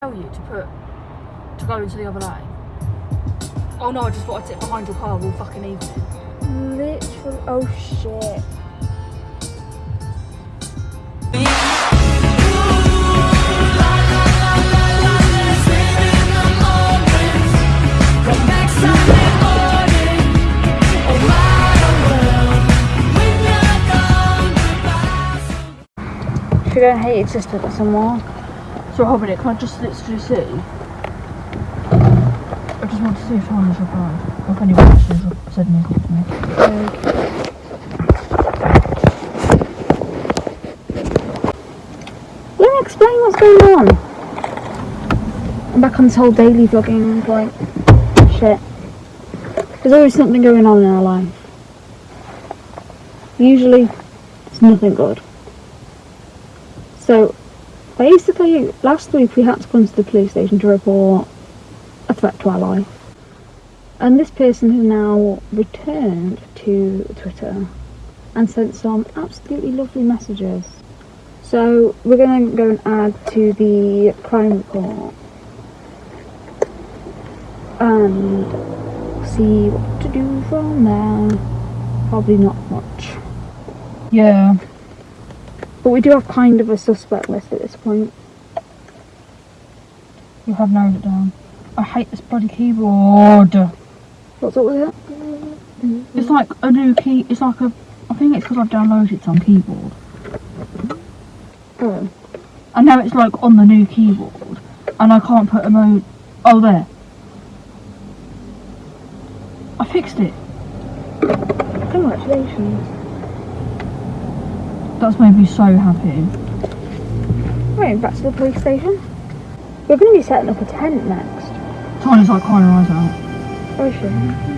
tell you to put to go into the other lane? Oh no, I just thought I'd sit behind your car all fucking evening. Literally. Oh shit. Should we go and hate your sister got some more? So minute, can I just literally see? I just want to see if someone has replied. Or if anyone has said anything to me. Let me explain what's going on. I'm back on this whole daily vlogging like shit. There's always something going on in our life. Usually it's nothing good. So basically last week we had to come to the police station to report a threat to our life. And this person has now returned to Twitter and sent some absolutely lovely messages. So we're going to go and add to the crime report and see what to do from there. Probably not much. Yeah. But we do have kind of a suspect list at this point. You have narrowed it down. I hate this bloody keyboard. What's up with it? It's like a new key. It's like a. I think it's because I've downloaded it on keyboard, Oh. and now it's like on the new keyboard, and I can't put a mode. Oh, there. I fixed it. Congratulations. That's made me so happy. Right, back to the police station. We're going to be setting up a tent next. Tiny's like crying her eyes out. Oh shit.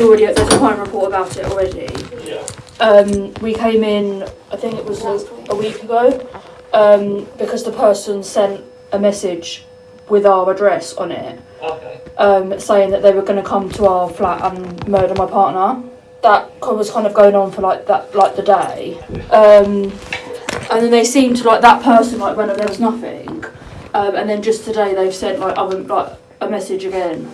There's already there's a crime report about it already. Yeah. Um, we came in, I think it was a, a week ago, um, because the person sent a message with our address on it, Okay. um, saying that they were going to come to our flat and murder my partner. That was kind of going on for like that, like the day, um, and then they seemed to like that person like when there was nothing, um, and then just today they've sent like other like a message again